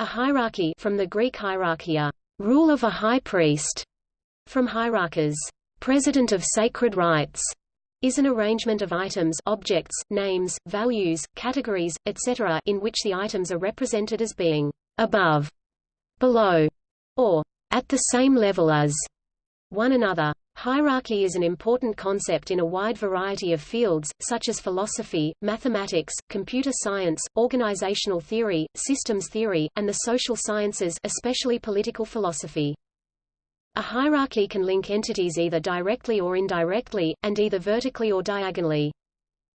A hierarchy from the Greek hierarchia, rule of a high priest, from hierarchos, president of sacred rites, is an arrangement of items objects, names, values, categories, etc. in which the items are represented as being above, below, or at the same level as one another. Hierarchy is an important concept in a wide variety of fields, such as philosophy, mathematics, computer science, organizational theory, systems theory, and the social sciences especially political philosophy. A hierarchy can link entities either directly or indirectly, and either vertically or diagonally.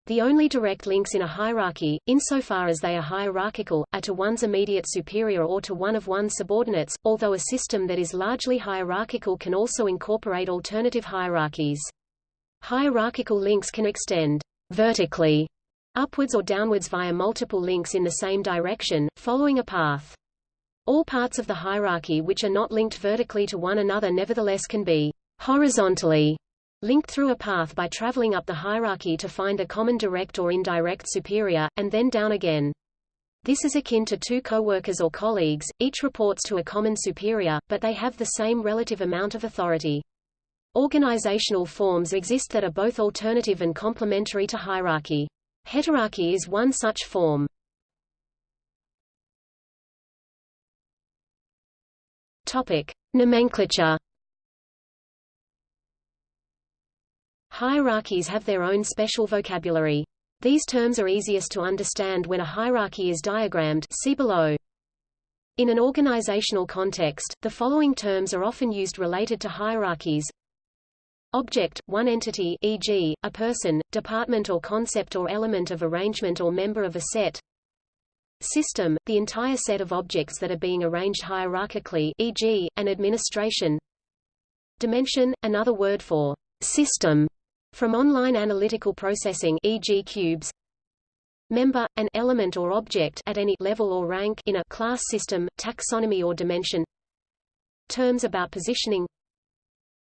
The only direct links in a hierarchy, insofar as they are hierarchical, are to one's immediate superior or to one of one's subordinates, although a system that is largely hierarchical can also incorporate alternative hierarchies. Hierarchical links can extend vertically upwards or downwards via multiple links in the same direction, following a path. All parts of the hierarchy which are not linked vertically to one another nevertheless can be horizontally linked through a path by traveling up the hierarchy to find a common direct or indirect superior, and then down again. This is akin to two co-workers or colleagues, each reports to a common superior, but they have the same relative amount of authority. Organizational forms exist that are both alternative and complementary to hierarchy. Heterarchy is one such form. Topic: Nomenclature Hierarchies have their own special vocabulary. These terms are easiest to understand when a hierarchy is diagrammed see below. In an organizational context, the following terms are often used related to hierarchies. Object, one entity e.g., a person, department or concept or element of arrangement or member of a set. System, the entire set of objects that are being arranged hierarchically e.g., an administration. Dimension, another word for system, from online analytical processing e.g. cubes Member, an element or object at any level or rank in a class system, taxonomy or dimension Terms about positioning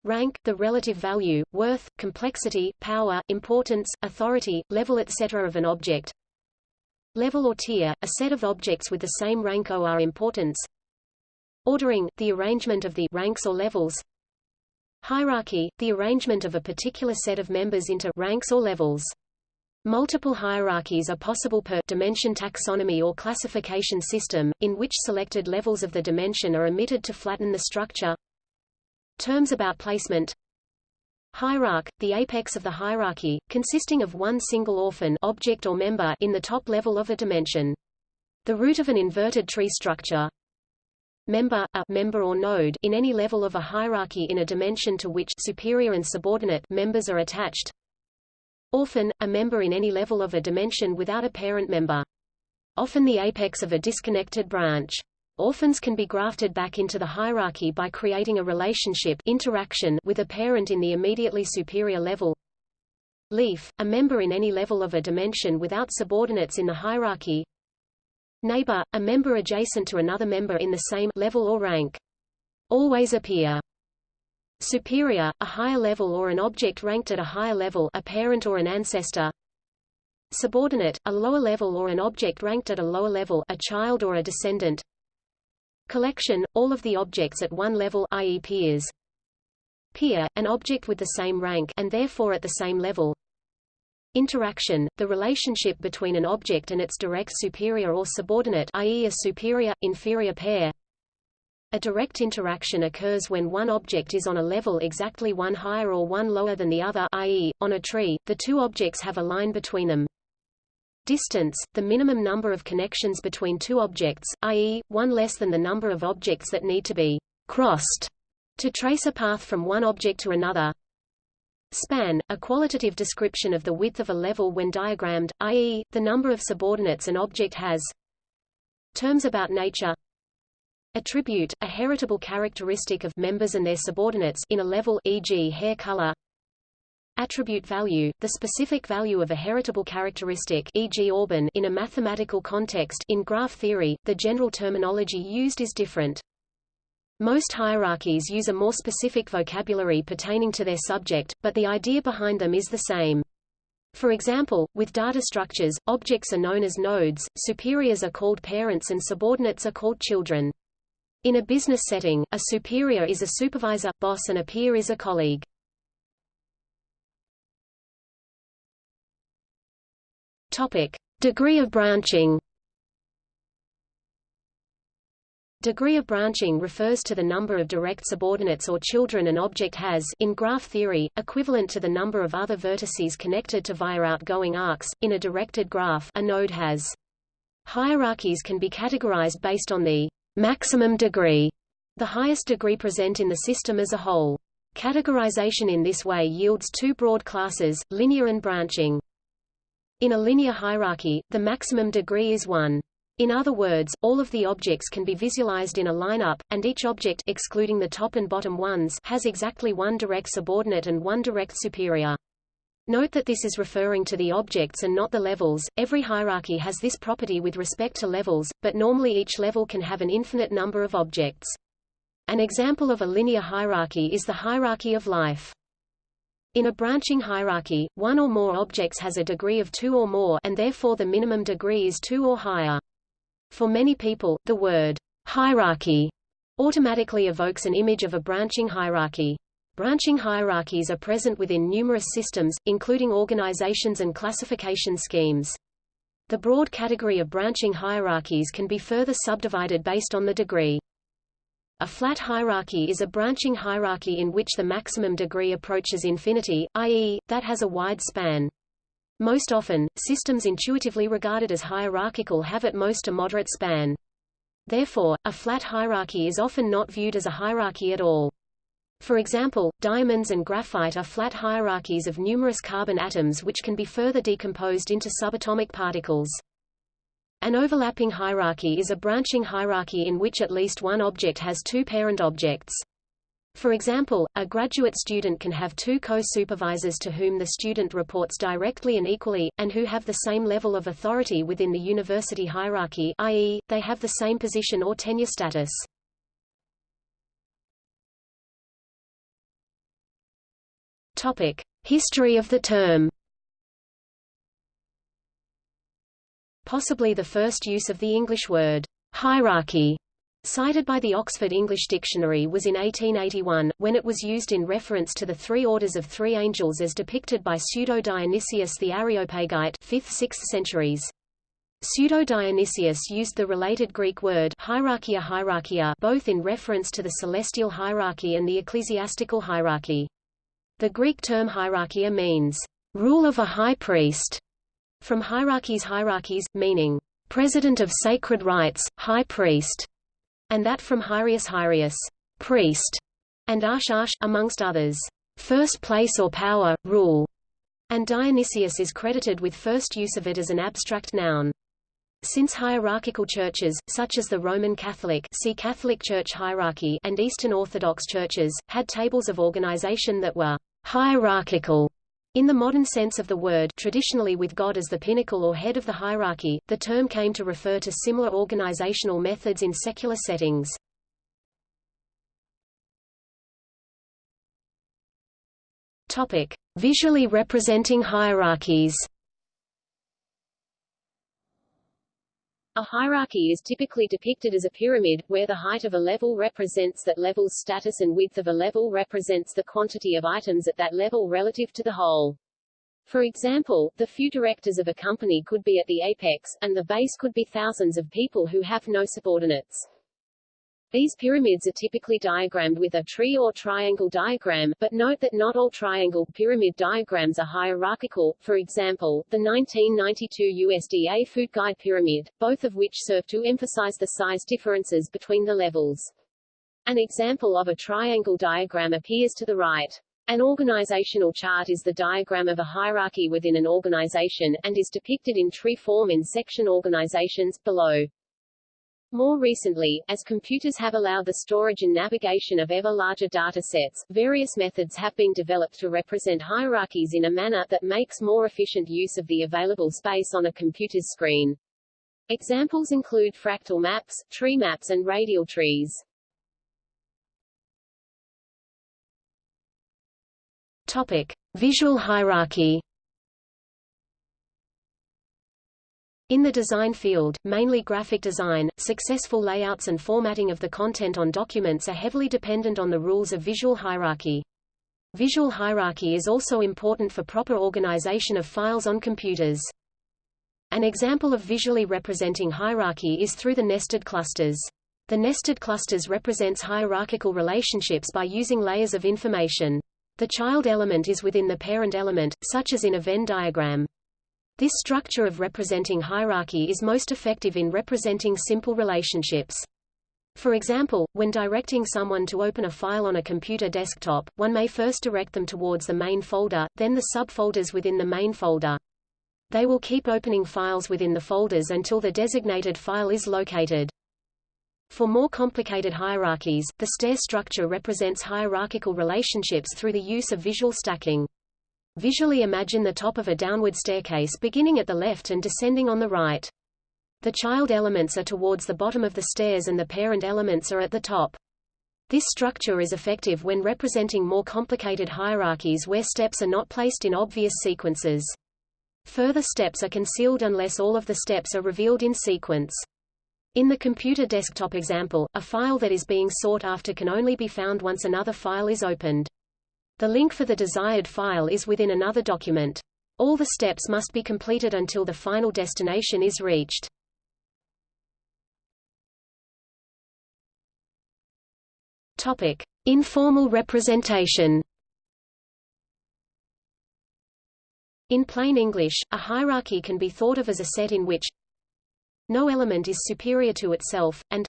Rank, the relative value, worth, complexity, power, importance, authority, level etc. of an object Level or tier, a set of objects with the same rank or importance Ordering, the arrangement of the ranks or levels Hierarchy, the arrangement of a particular set of members into ranks or levels. Multiple hierarchies are possible per dimension taxonomy or classification system, in which selected levels of the dimension are omitted to flatten the structure. Terms about placement Hierarch, the apex of the hierarchy, consisting of one single orphan object or member in the top level of a dimension. The root of an inverted tree structure, member, a member or node in any level of a hierarchy in a dimension to which superior and subordinate members are attached. Orphan, a member in any level of a dimension without a parent member. Often the apex of a disconnected branch. Orphans can be grafted back into the hierarchy by creating a relationship interaction with a parent in the immediately superior level. Leaf, a member in any level of a dimension without subordinates in the hierarchy. Neighbor, a member adjacent to another member in the same level or rank. Always appear. Superior, a higher level or an object ranked at a higher level a parent or an ancestor. Subordinate, a lower level or an object ranked at a lower level a child or a descendant. Collection, all of the objects at one level i.e. peers. Peer, an object with the same rank and therefore at the same level. Interaction, the relationship between an object and its direct superior or subordinate i.e. a superior-inferior pair. A direct interaction occurs when one object is on a level exactly one higher or one lower than the other i.e., on a tree, the two objects have a line between them. Distance, the minimum number of connections between two objects, i.e., one less than the number of objects that need to be crossed to trace a path from one object to another. Span, a qualitative description of the width of a level when diagrammed, i.e., the number of subordinates an object has. Terms about nature Attribute, a heritable characteristic of members and their subordinates in a level e.g. hair color. Attribute value, the specific value of a heritable characteristic e.g. Auburn in a mathematical context in graph theory, the general terminology used is different. Most hierarchies use a more specific vocabulary pertaining to their subject, but the idea behind them is the same. For example, with data structures, objects are known as nodes, superiors are called parents and subordinates are called children. In a business setting, a superior is a supervisor, boss and a peer is a colleague. Topic: Degree of branching. Degree of branching refers to the number of direct subordinates or children an object has in graph theory, equivalent to the number of other vertices connected to via outgoing arcs. In a directed graph, a node has. Hierarchies can be categorized based on the maximum degree, the highest degree present in the system as a whole. Categorization in this way yields two broad classes, linear and branching. In a linear hierarchy, the maximum degree is 1. In other words, all of the objects can be visualized in a lineup, and each object excluding the top and bottom ones has exactly one direct subordinate and one direct superior. Note that this is referring to the objects and not the levels. Every hierarchy has this property with respect to levels, but normally each level can have an infinite number of objects. An example of a linear hierarchy is the hierarchy of life. In a branching hierarchy, one or more objects has a degree of 2 or more and therefore the minimum degree is 2 or higher. For many people, the word hierarchy automatically evokes an image of a branching hierarchy. Branching hierarchies are present within numerous systems, including organizations and classification schemes. The broad category of branching hierarchies can be further subdivided based on the degree. A flat hierarchy is a branching hierarchy in which the maximum degree approaches infinity, i.e., that has a wide span. Most often, systems intuitively regarded as hierarchical have at most a moderate span. Therefore, a flat hierarchy is often not viewed as a hierarchy at all. For example, diamonds and graphite are flat hierarchies of numerous carbon atoms which can be further decomposed into subatomic particles. An overlapping hierarchy is a branching hierarchy in which at least one object has two parent objects. For example, a graduate student can have two co-supervisors to whom the student reports directly and equally, and who have the same level of authority within the university hierarchy i.e., they have the same position or tenure status. Topic: History of the term Possibly the first use of the English word hierarchy cited by the Oxford English Dictionary was in 1881, when it was used in reference to the three orders of three angels as depicted by Pseudo-Dionysius the Areopagite 5th–6th centuries. Pseudo-Dionysius used the related Greek word hierarchia hierarchia both in reference to the celestial hierarchy and the ecclesiastical hierarchy. The Greek term hierarchia means, rule of a high priest, from hierarchies hierarchies, meaning, president of sacred rites, high priest, and that from hiereus hiereus, priest, and arsh arsh, amongst others, first place or power, rule, and Dionysius is credited with first use of it as an abstract noun. Since hierarchical churches, such as the Roman Catholic see Catholic Church hierarchy and Eastern Orthodox churches, had tables of organization that were hierarchical, in the modern sense of the word traditionally with God as the pinnacle or head of the hierarchy, the term came to refer to similar organizational methods in secular settings. Topic: Visually representing hierarchies. A hierarchy is typically depicted as a pyramid, where the height of a level represents that level's status and width of a level represents the quantity of items at that level relative to the whole. For example, the few directors of a company could be at the apex, and the base could be thousands of people who have no subordinates. These pyramids are typically diagrammed with a tree or triangle diagram, but note that not all triangle pyramid diagrams are hierarchical, for example, the 1992 USDA Food Guide Pyramid, both of which serve to emphasize the size differences between the levels. An example of a triangle diagram appears to the right. An organizational chart is the diagram of a hierarchy within an organization, and is depicted in tree form in section organizations, below. More recently, as computers have allowed the storage and navigation of ever larger data sets, various methods have been developed to represent hierarchies in a manner that makes more efficient use of the available space on a computer's screen. Examples include fractal maps, tree maps and radial trees. Topic: Visual hierarchy In the design field, mainly graphic design, successful layouts and formatting of the content on documents are heavily dependent on the rules of visual hierarchy. Visual hierarchy is also important for proper organization of files on computers. An example of visually representing hierarchy is through the nested clusters. The nested clusters represents hierarchical relationships by using layers of information. The child element is within the parent element, such as in a Venn diagram. This structure of representing hierarchy is most effective in representing simple relationships. For example, when directing someone to open a file on a computer desktop, one may first direct them towards the main folder, then the subfolders within the main folder. They will keep opening files within the folders until the designated file is located. For more complicated hierarchies, the stair structure represents hierarchical relationships through the use of visual stacking. Visually imagine the top of a downward staircase beginning at the left and descending on the right. The child elements are towards the bottom of the stairs and the parent elements are at the top. This structure is effective when representing more complicated hierarchies where steps are not placed in obvious sequences. Further steps are concealed unless all of the steps are revealed in sequence. In the computer desktop example, a file that is being sought after can only be found once another file is opened. The link for the desired file is within another document. All the steps must be completed until the final destination is reached. Topic: Informal representation. In plain English, a hierarchy can be thought of as a set in which no element is superior to itself, and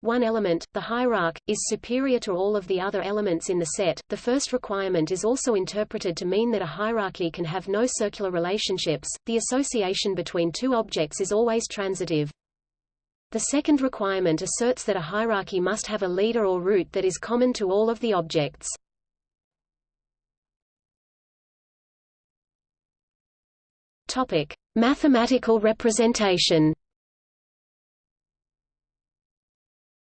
one element, the hierarch, is superior to all of the other elements in the set. The first requirement is also interpreted to mean that a hierarchy can have no circular relationships. The association between two objects is always transitive. The second requirement asserts that a hierarchy must have a leader or root that is common to all of the objects. Topic: Mathematical representation.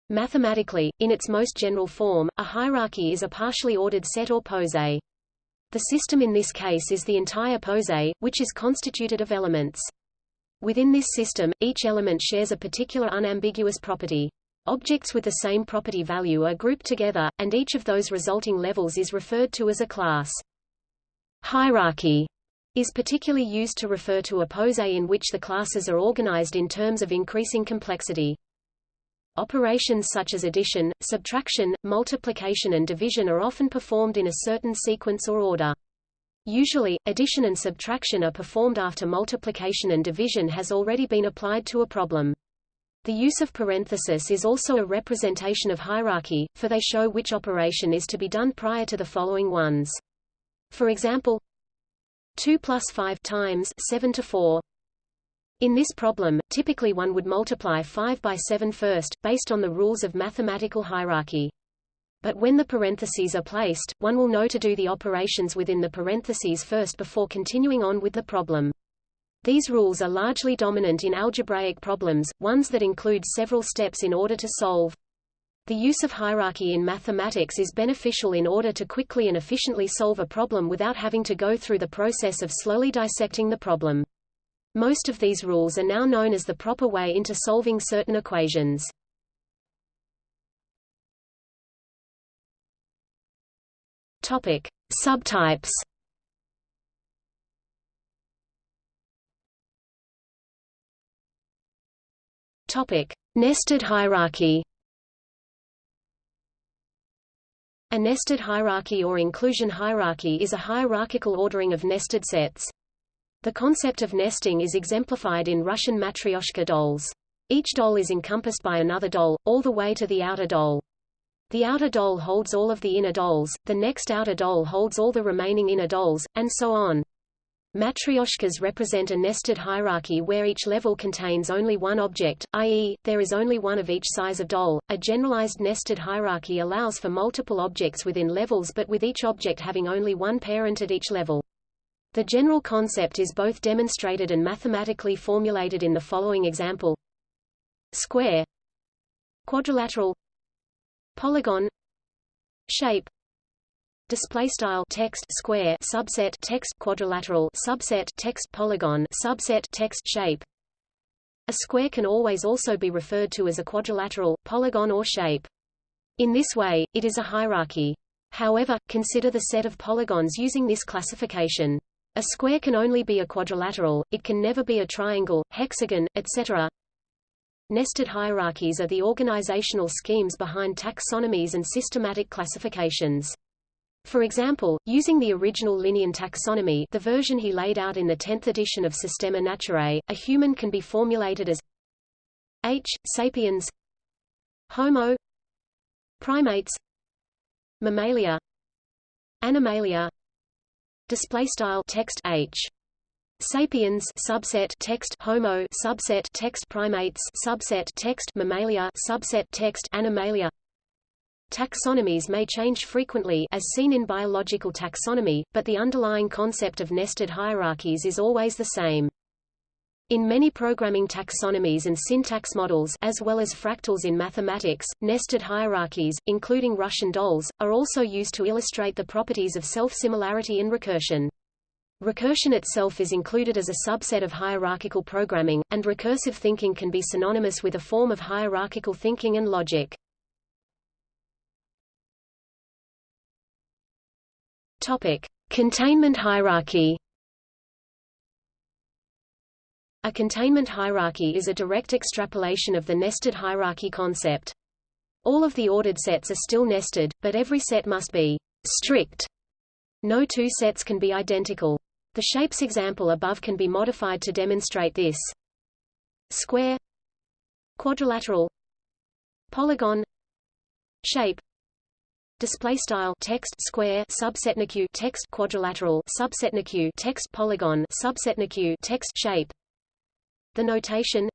Mathematically, in its most general form, a hierarchy is a partially ordered set or poset. The system in this case is the entire poset, which is constituted of elements. Within this system, each element shares a particular unambiguous property. Objects with the same property value are grouped together, and each of those resulting levels is referred to as a class. Hierarchy is particularly used to refer to a poset in which the classes are organized in terms of increasing complexity. Operations such as addition, subtraction, multiplication and division are often performed in a certain sequence or order. Usually, addition and subtraction are performed after multiplication and division has already been applied to a problem. The use of parenthesis is also a representation of hierarchy, for they show which operation is to be done prior to the following ones. For example, 2 plus 5 times 7 to 4 in this problem, typically one would multiply 5 by 7 first, based on the rules of mathematical hierarchy. But when the parentheses are placed, one will know to do the operations within the parentheses first before continuing on with the problem. These rules are largely dominant in algebraic problems, ones that include several steps in order to solve. The use of hierarchy in mathematics is beneficial in order to quickly and efficiently solve a problem without having to go through the process of slowly dissecting the problem. Most of these rules are now known as the proper way into solving certain equations. Topic: Subtypes. Topic: Nested hierarchy. A nested hierarchy or inclusion hierarchy is a hierarchical ordering of nested sets. The concept of nesting is exemplified in Russian matryoshka dolls. Each doll is encompassed by another doll, all the way to the outer doll. The outer doll holds all of the inner dolls, the next outer doll holds all the remaining inner dolls, and so on. Matryoshkas represent a nested hierarchy where each level contains only one object, i.e., there is only one of each size of doll. A generalized nested hierarchy allows for multiple objects within levels but with each object having only one parent at each level. The general concept is both demonstrated and mathematically formulated in the following example. Square. Quadrilateral. Polygon. Shape. Display style. Text square. Subset text quadrilateral. Subset text polygon. Subset text shape. A square can always also be referred to as a quadrilateral, polygon or shape. In this way, it is a hierarchy. However, consider the set of polygons using this classification. A square can only be a quadrilateral, it can never be a triangle, hexagon, etc. Nested hierarchies are the organizational schemes behind taxonomies and systematic classifications. For example, using the original Linnean taxonomy the version he laid out in the 10th edition of Systema Naturae, a human can be formulated as H. sapiens Homo Primates Mammalia Animalia Display style text H Sapiens subset text Homo subset text Primates subset text Mammalia subset text Animalia Taxonomies may change frequently as seen in biological taxonomy, but the underlying concept of nested hierarchies is always the same. In many programming taxonomies and syntax models as well as fractals in mathematics, nested hierarchies, including Russian dolls, are also used to illustrate the properties of self-similarity and recursion. Recursion itself is included as a subset of hierarchical programming, and recursive thinking can be synonymous with a form of hierarchical thinking and logic. Topic: Containment hierarchy. A containment hierarchy is a direct extrapolation of the nested hierarchy concept. All of the ordered sets are still nested, but every set must be strict. No two sets can be identical. The shapes example above can be modified to demonstrate this. Square Quadrilateral Polygon Shape Display style text square subsetneq text quadrilateral subsetneq text polygon subsetneq text shape. The notation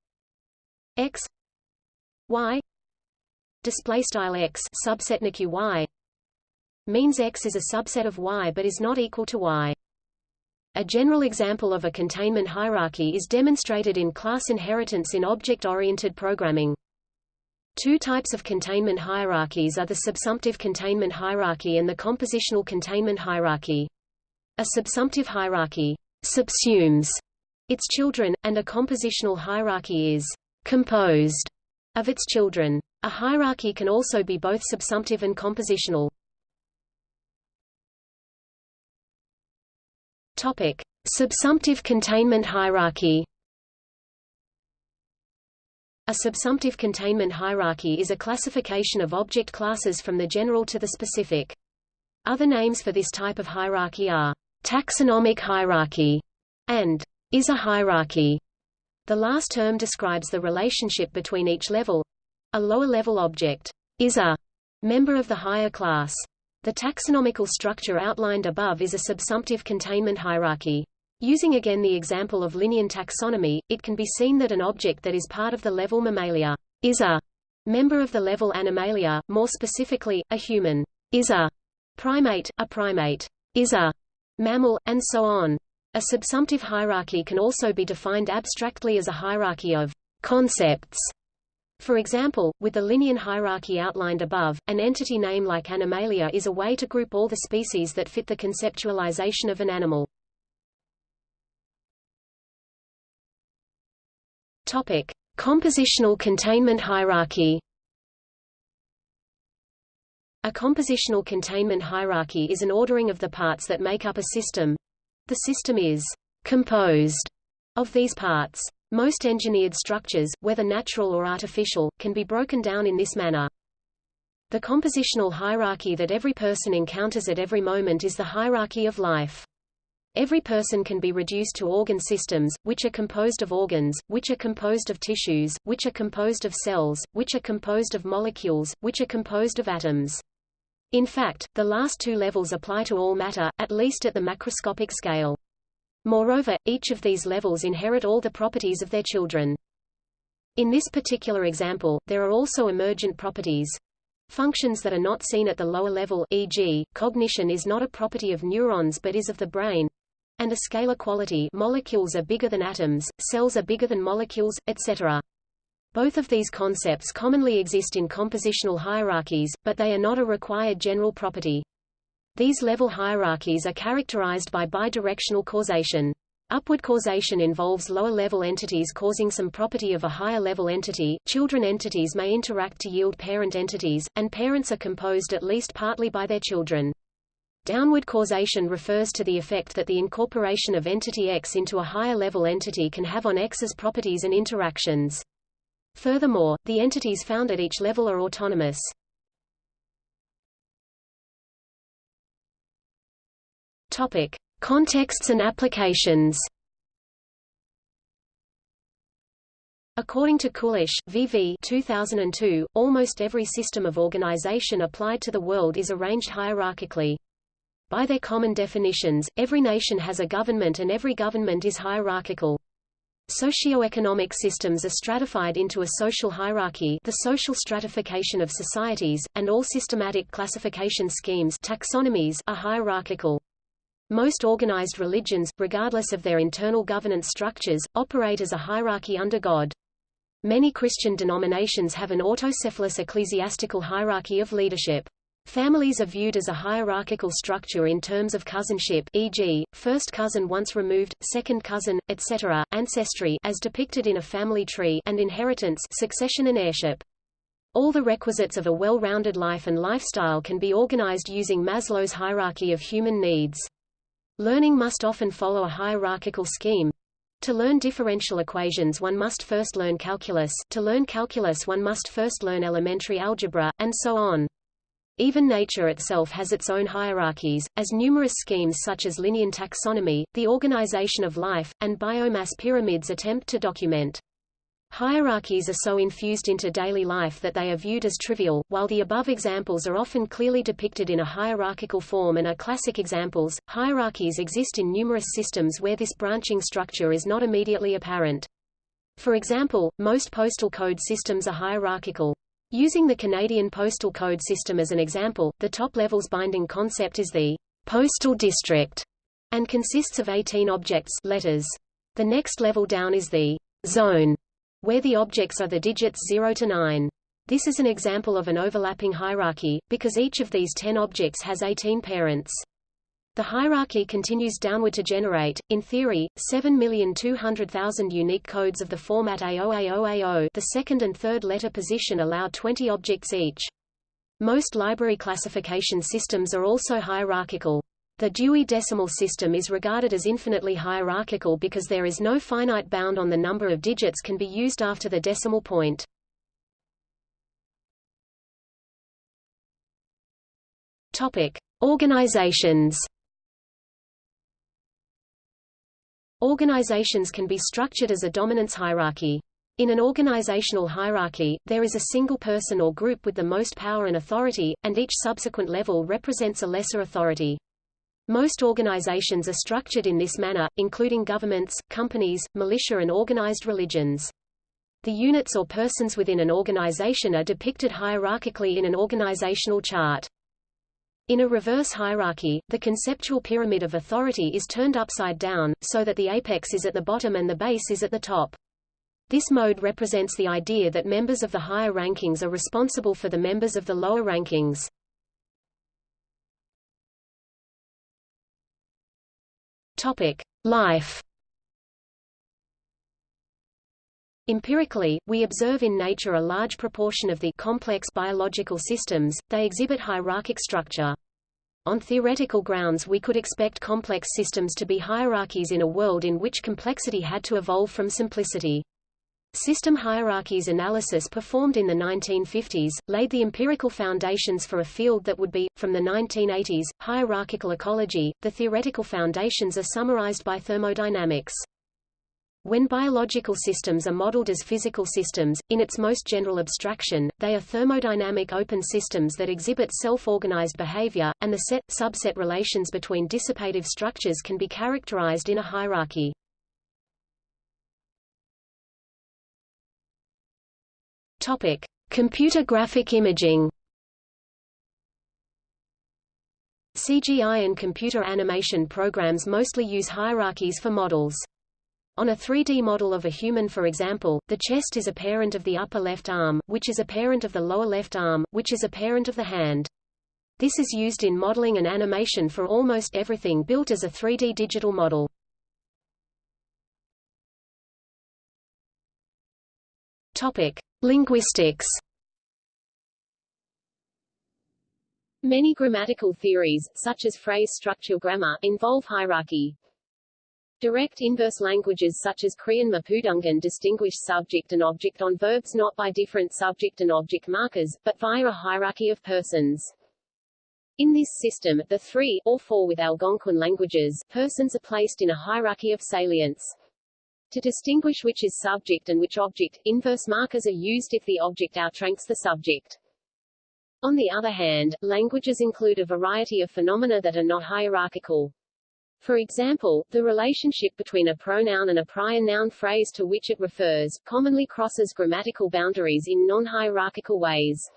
x y display style x subsetneq y means x is a subset of y but is not equal to y. A general example of a containment hierarchy is demonstrated in class inheritance in object-oriented programming. Two types of containment hierarchies are the subsumptive containment hierarchy and the compositional containment hierarchy. A subsumptive hierarchy subsumes its children, and a compositional hierarchy is composed of its children. A hierarchy can also be both subsumptive and compositional. Topic: Subsumptive containment hierarchy. A subsumptive containment hierarchy is a classification of object classes from the general to the specific. Other names for this type of hierarchy are taxonomic hierarchy and is a hierarchy. The last term describes the relationship between each level. A lower-level object is a member of the higher class. The taxonomical structure outlined above is a subsumptive containment hierarchy. Using again the example of Linnean taxonomy, it can be seen that an object that is part of the level Mammalia is a member of the level Animalia, more specifically, a human is a primate, a primate is a mammal, and so on. A subsumptive hierarchy can also be defined abstractly as a hierarchy of concepts for example, with the Linnean hierarchy outlined above, an entity name like Animalia is a way to group all the species that fit the conceptualization of an animal. Topic: Compositional containment hierarchy. A compositional containment hierarchy is an ordering of the parts that make up a system. The system is composed of these parts. Most engineered structures, whether natural or artificial, can be broken down in this manner. The compositional hierarchy that every person encounters at every moment is the hierarchy of life. Every person can be reduced to organ systems, which are composed of organs, which are composed of tissues, which are composed of cells, which are composed of molecules, which are composed of atoms. In fact, the last two levels apply to all matter, at least at the macroscopic scale. Moreover, each of these levels inherit all the properties of their children. In this particular example, there are also emergent properties. Functions that are not seen at the lower level e.g., cognition is not a property of neurons but is of the brain, and a scalar quality molecules are bigger than atoms, cells are bigger than molecules, etc. Both of these concepts commonly exist in compositional hierarchies, but they are not a required general property. These level hierarchies are characterized by bidirectional causation. Upward causation involves lower-level entities causing some property of a higher-level entity, children entities may interact to yield parent entities, and parents are composed at least partly by their children. Downward causation refers to the effect that the incorporation of entity X into a higher-level entity can have on X's properties and interactions. Furthermore, the entities found at each level are autonomous. Topic. Contexts and applications According to Kulish, VV 2002, almost every system of organization applied to the world is arranged hierarchically. By their common definitions, every nation has a government and every government is hierarchical. Socioeconomic systems are stratified into a social hierarchy the social stratification of societies, and all systematic classification schemes taxonomies are hierarchical. Most organized religions, regardless of their internal governance structures, operate as a hierarchy under God. Many Christian denominations have an autocephalous ecclesiastical hierarchy of leadership. Families are viewed as a hierarchical structure in terms of cousinship e.g., first cousin once removed, second cousin, etc., ancestry as depicted in a family tree and inheritance succession and heirship. All the requisites of a well-rounded life and lifestyle can be organized using Maslow's hierarchy of human needs. Learning must often follow a hierarchical scheme. To learn differential equations one must first learn calculus, to learn calculus one must first learn elementary algebra, and so on. Even nature itself has its own hierarchies, as numerous schemes such as Linnean taxonomy, the organization of life, and biomass pyramids attempt to document. Hierarchies are so infused into daily life that they are viewed as trivial, while the above examples are often clearly depicted in a hierarchical form and are classic examples. Hierarchies exist in numerous systems where this branching structure is not immediately apparent. For example, most postal code systems are hierarchical. Using the Canadian postal code system as an example, the top level's binding concept is the postal district and consists of 18 objects letters. The next level down is the zone where the objects are the digits 0 to 9. This is an example of an overlapping hierarchy, because each of these 10 objects has 18 parents. The hierarchy continues downward to generate, in theory, 7,200,000 unique codes of the format AOAOAO the second and third letter position allow 20 objects each. Most library classification systems are also hierarchical. The Dewey Decimal System is regarded as infinitely hierarchical because there is no finite bound on the number of digits can be used after the decimal point. Topic: Organizations. Organizations can be structured as a dominance hierarchy. In an organizational hierarchy, there is a single person or group with the most power and authority, and each subsequent level represents a lesser authority. Most organizations are structured in this manner, including governments, companies, militia and organized religions. The units or persons within an organization are depicted hierarchically in an organizational chart. In a reverse hierarchy, the conceptual pyramid of authority is turned upside down, so that the apex is at the bottom and the base is at the top. This mode represents the idea that members of the higher rankings are responsible for the members of the lower rankings. Topic: Life. Empirically, we observe in nature a large proportion of the complex biological systems, they exhibit hierarchic structure. On theoretical grounds we could expect complex systems to be hierarchies in a world in which complexity had to evolve from simplicity. System hierarchies analysis performed in the 1950s, laid the empirical foundations for a field that would be, from the 1980s, hierarchical ecology. The theoretical foundations are summarized by thermodynamics. When biological systems are modeled as physical systems, in its most general abstraction, they are thermodynamic open systems that exhibit self-organized behavior, and the set-subset relations between dissipative structures can be characterized in a hierarchy. Topic: Computer graphic imaging. CGI and computer animation programs mostly use hierarchies for models. On a 3D model of a human for example, the chest is a parent of the upper left arm, which is a parent of the lower left arm, which is a parent of the hand. This is used in modeling and animation for almost everything built as a 3D digital model. Topic: Linguistics. Many grammatical theories, such as phrase structure grammar, involve hierarchy. Direct inverse languages such as Korean Mapudungun distinguish subject and object on verbs not by different subject and object markers, but via a hierarchy of persons. In this system, the three, or four with Algonquian languages, persons are placed in a hierarchy of salience. To distinguish which is subject and which object, inverse markers are used if the object outranks the subject. On the other hand, languages include a variety of phenomena that are not hierarchical. For example, the relationship between a pronoun and a prior noun phrase to which it refers, commonly crosses grammatical boundaries in non-hierarchical ways.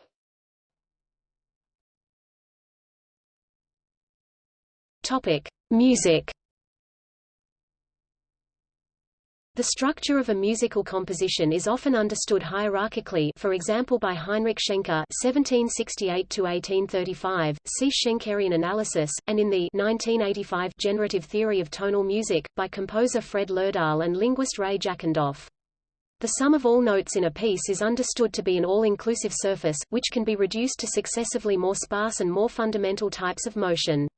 Topic: Music. The structure of a musical composition is often understood hierarchically for example by Heinrich Schenker (1768–1835), see Schenkerian analysis, and in the 1985 Generative Theory of Tonal Music, by composer Fred Lerdahl and linguist Ray Jackendoff. The sum of all notes in a piece is understood to be an all-inclusive surface, which can be reduced to successively more sparse and more fundamental types of motion.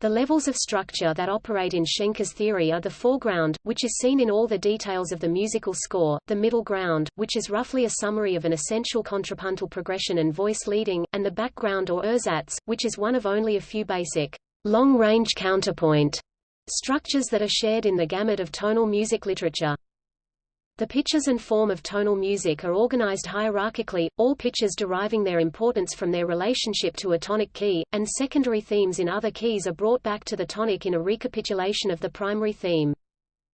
The levels of structure that operate in Schenker's theory are the foreground, which is seen in all the details of the musical score, the middle ground, which is roughly a summary of an essential contrapuntal progression and voice leading, and the background or Ursatz, which is one of only a few basic, long-range counterpoint structures that are shared in the gamut of tonal music literature. The pitches and form of tonal music are organized hierarchically, all pitches deriving their importance from their relationship to a tonic key, and secondary themes in other keys are brought back to the tonic in a recapitulation of the primary theme.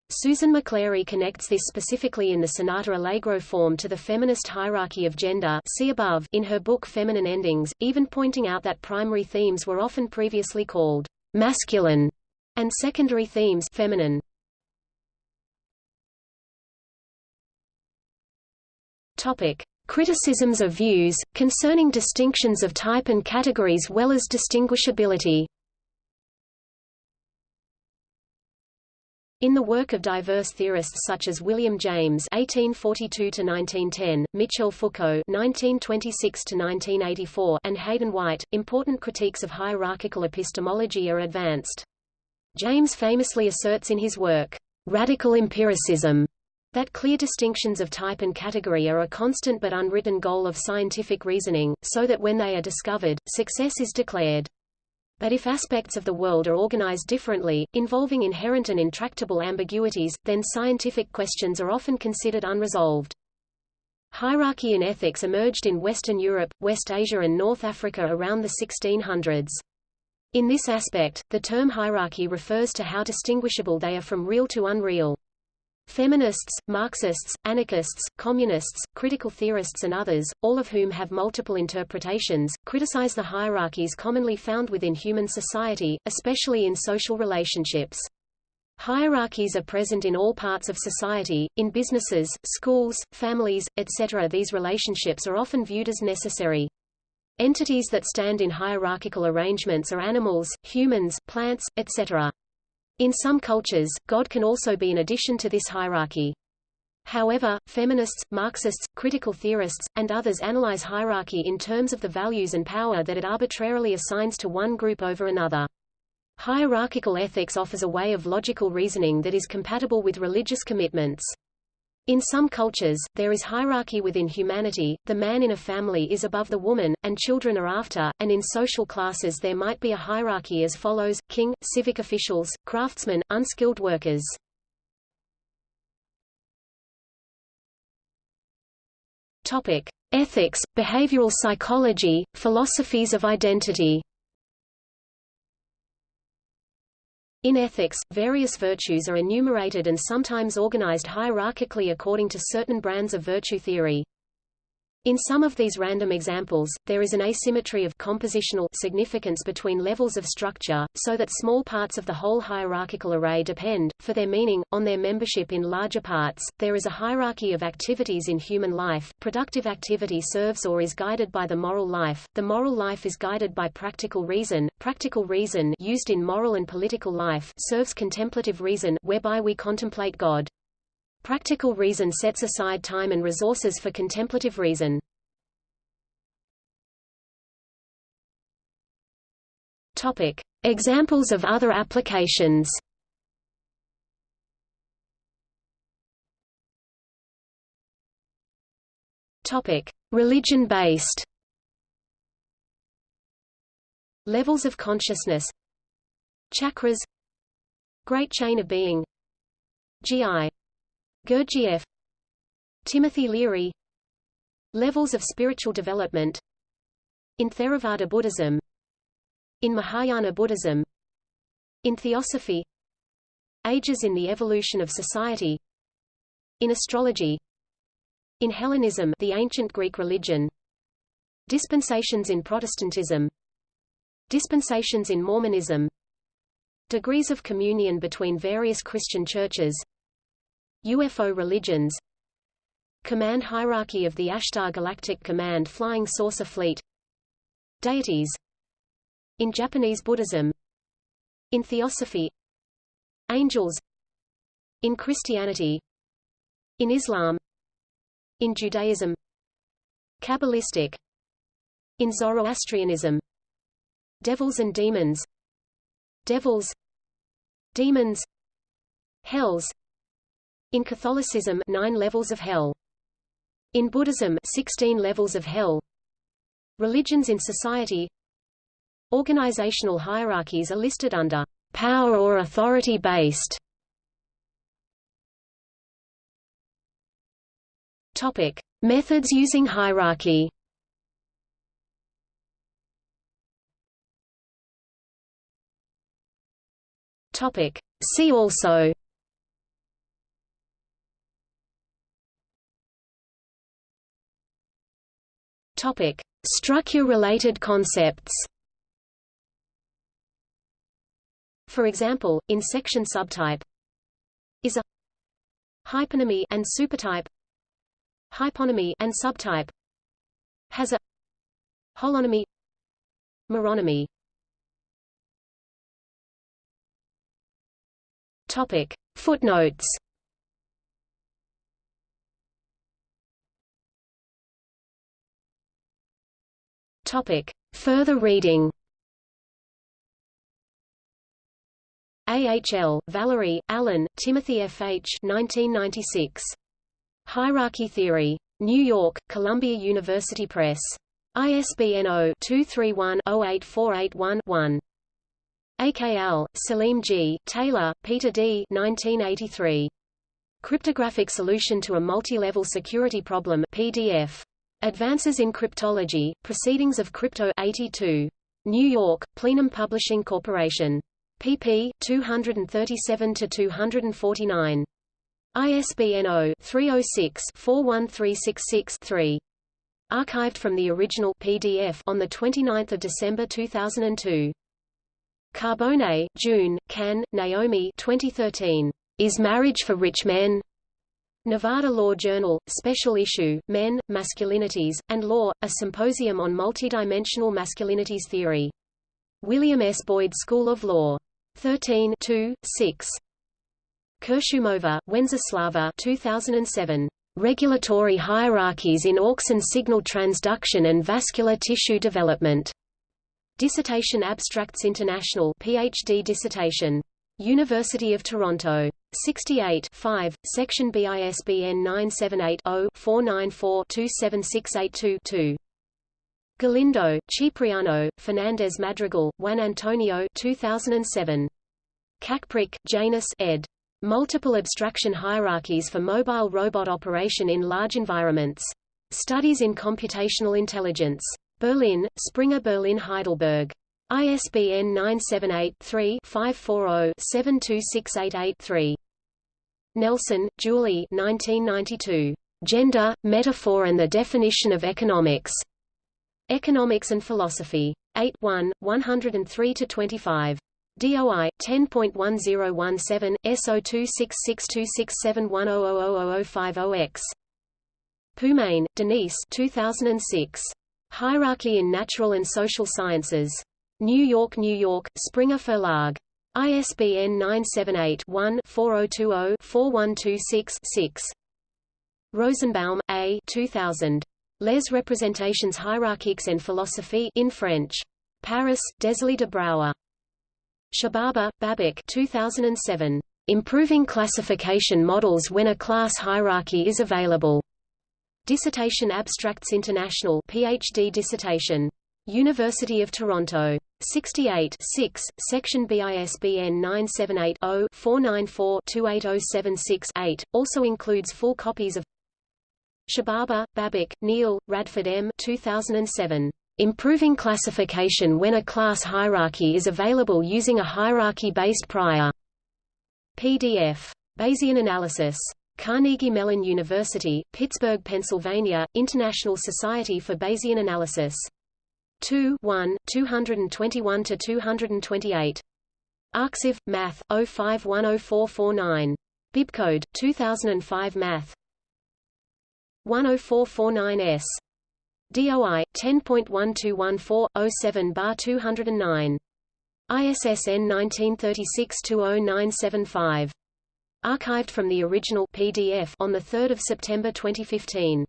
Susan McClary connects this specifically in the sonata allegro form to the feminist hierarchy of gender see above in her book Feminine Endings, even pointing out that primary themes were often previously called masculine and secondary themes feminine. Topic: Criticisms of views, concerning distinctions of type and categories well as distinguishability. In the work of diverse theorists such as William James (1842–1910), Michel Foucault (1926–1984), and Hayden White, important critiques of hierarchical epistemology are advanced. James famously asserts in his work, "Radical Empiricism," That clear distinctions of type and category are a constant but unwritten goal of scientific reasoning, so that when they are discovered, success is declared. But if aspects of the world are organized differently, involving inherent and intractable ambiguities, then scientific questions are often considered unresolved. Hierarchy in ethics emerged in Western Europe, West Asia and North Africa around the 1600s. In this aspect, the term hierarchy refers to how distinguishable they are from real to unreal. Feminists, Marxists, anarchists, communists, critical theorists and others, all of whom have multiple interpretations, criticize the hierarchies commonly found within human society, especially in social relationships. Hierarchies are present in all parts of society, in businesses, schools, families, etc. These relationships are often viewed as necessary. Entities that stand in hierarchical arrangements are animals, humans, plants, etc. In some cultures, God can also be an addition to this hierarchy. However, feminists, Marxists, critical theorists, and others analyze hierarchy in terms of the values and power that it arbitrarily assigns to one group over another. Hierarchical ethics offers a way of logical reasoning that is compatible with religious commitments. In some cultures, there is hierarchy within humanity, the man in a family is above the woman, and children are after, and in social classes there might be a hierarchy as follows, king, civic officials, craftsmen, unskilled workers. Topic. Ethics, behavioral psychology, philosophies of identity In ethics, various virtues are enumerated and sometimes organized hierarchically according to certain brands of virtue theory. In some of these random examples, there is an asymmetry of compositional significance between levels of structure, so that small parts of the whole hierarchical array depend, for their meaning, on their membership in larger parts. There is a hierarchy of activities in human life. Productive activity serves or is guided by the moral life. The moral life is guided by practical reason. Practical reason used in moral and political life serves contemplative reason, whereby we contemplate God. Practical reason sets aside time and resources for contemplative reason. Topic. Examples of other applications Topic: Religion-based. Levels of consciousness. Chakras. Great Chain of Being. G.I. Gurdjieff. Timothy Leary. Levels of spiritual development. In Theravada Buddhism. In Mahayana Buddhism. In Theosophy. Ages in the evolution of society. In astrology. In Hellenism the ancient Greek religion Dispensations in Protestantism Dispensations in Mormonism Degrees of communion between various Christian churches UFO religions. Command hierarchy of the Ashtar Galactic Command Flying Saucer Fleet. Deities. In Japanese Buddhism. In Theosophy. Angels. In Christianity. In Islam. In Judaism. Kabbalistic. In Zoroastrianism. Devils and demons. Devils. Demons. Hells In Catholicism nine levels of hell In Buddhism 16 levels of hell Religions in society Organizational hierarchies are listed under power or authority based Topic: Methods using hierarchy. Topic: See also. Topic: Structure-related concepts. For example, in section subtype is a hyponymy and supertype hyponymy and subtype has a holonymy meronymy topic footnotes topic further reading AHL, Valerie, Allen, Timothy F. H. 1996. Hierarchy Theory. New York, Columbia University Press. ISBN 0-231-08481-1. AKL, Selim G., Taylor, Peter D. 1983. Cryptographic Solution to a Multi-Level Security Problem PDF. Advances in Cryptology, Proceedings of Crypto 82. New York, Plenum Publishing Corporation. pp. 237–249. ISBN 0-306-41366-3. Archived from the original PDF on 29 December 2002. Carbone, June, Cahn, Naomi 2013. Is Marriage for Rich Men? Nevada Law Journal, Special Issue, Men, Masculinities, and Law, a symposium on multidimensional masculinities theory. William S. Boyd School of Law. 13 2, 6. Kurshumova, Wenceslava 2007. Regulatory Hierarchies in Auxin Signal Transduction and Vascular Tissue Development. Dissertation Abstracts International PhD dissertation. University of Toronto. 68 5, Section BISBN 978-0-494-27682-2. Galindo, Cipriano, Fernandez Madrigal, Juan Antonio 2007. Kacprzyk, Janusz ed. Multiple abstraction hierarchies for mobile robot operation in large environments. Studies in Computational Intelligence. Berlin, Springer Berlin Heidelberg. ISBN 978-3-540-72688-3. Nelson, Julie 1992. Gender, Metaphor and the Definition of Economics. Economics and Philosophy. 8 1, 103–25. DOI 10.1017 S02662671000050X. Pumain, Denise 2006. Hierarchy in Natural and Social Sciences. New York, New York, Springer Verlag. ISBN 978-1-4020-4126-6. Rosenbaum, A. 2000. Les représentations hiérarchiques en philosophie in French. Paris, Desclée de Brouwer. Shahbaba, Babak 2007. Improving classification models when a class hierarchy is available. Dissertation Abstracts International PhD dissertation. University of Toronto. 68 6, Section BISBN 978-0-494-28076-8, also includes full copies of Shahbaba, Babak, Neal, Radford M. 2007. Improving classification when a class hierarchy is available using a hierarchy-based prior. PDF. Bayesian analysis. Carnegie Mellon University, Pittsburgh, Pennsylvania, International Society for Bayesian Analysis. 2 1, 221–228. Arxiv, Math, 05104449. Bibcode, 2005 Math. 10449S. DOI 10.1214 bar 209. ISSN 1936-20975. Archived from the original PDF on the 3rd of September 2015.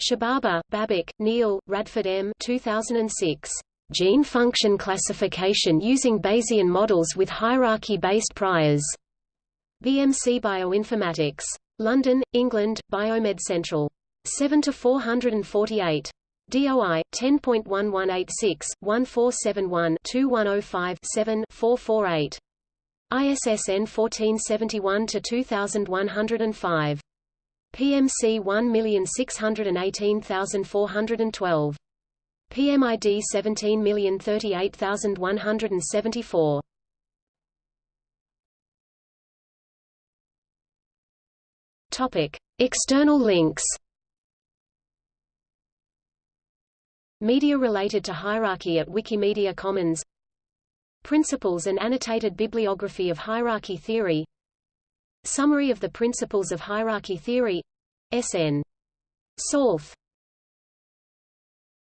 Shahbaba, Babak, Neal, Radford M. 2006. Gene function classification using Bayesian models with hierarchy-based priors. BMC Bioinformatics. London, England, Biomed Central. 7 to 448. DOI 10.1186 1471 2105 7 448. ISSN 1471 to 2105. PMC 1618412. PMID 17038174. Topic: External links. Media related to hierarchy at Wikimedia Commons Principles and annotated bibliography of hierarchy theory Summary of the principles of hierarchy theory SN. Solf.